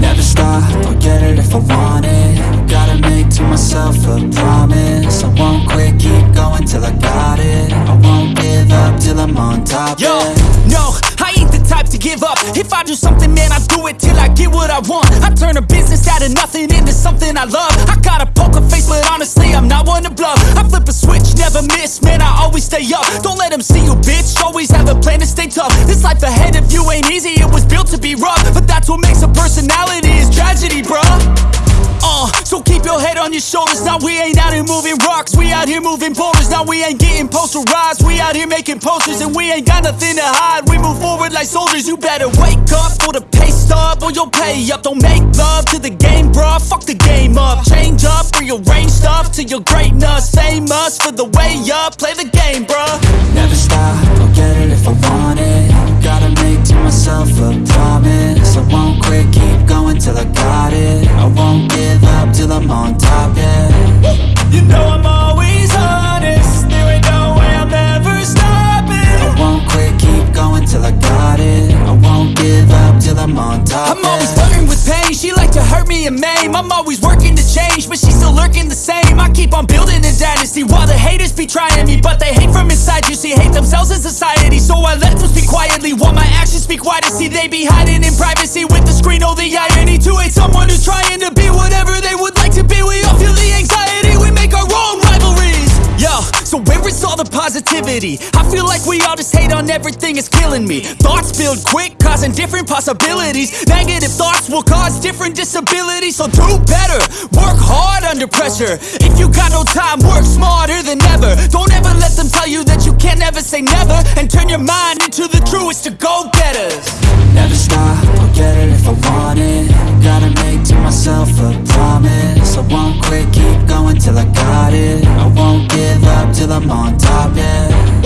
Never stop, I'll get it if I want it. Gotta make to myself a promise. I won't quit, keep going till I got it. I won't give up till I'm on top Yo, no, I ain't the type to give up. If I do something, man, I do it till I get what I want. I turn a business out of nothing into something I love. I got a poker face, but honestly, I'm not one to bluff. I flip a switch, never miss, man, I always stay up. Don't let them see you, bitch, always have a plan to stay tough. This life ahead of you ain't easy, it was built to be rough personality is tragedy, bruh. Uh, so keep your head on your shoulders. Now we ain't out here moving rocks. We out here moving boulders. Now we ain't getting posterized. We out here making posters and we ain't got nothing to hide. We move forward like soldiers. You better wake up for the pay stub or you'll pay up. Don't make love to the game, bruh. Fuck the game up. Change up, rearrange stuff to your greatness. Famous for the way up. Play the game, bruh. I'm always flirting with pain. She like to hurt me and maim. I'm always working to change, but she's still lurking the same. I keep on building a dynasty while the haters be trying me, but they hate from inside. You see, hate themselves in society, so I let them speak quietly while my actions speak wider. See, they be hiding in privacy with the screen. Oh, the irony to hate the positivity? I feel like we all just hate on everything, it's killing me. Thoughts build quick, causing different possibilities. Negative thoughts will cause different disabilities, so do better. Work hard under pressure. If you got no time, work smarter than ever. Don't ever let them tell you that you can't never say never. And turn your mind into the truest of go getters. Never stop, I'll get it if I want it Gotta make to myself a promise I won't quit, till I got it. I won't give up till I'm on top, yeah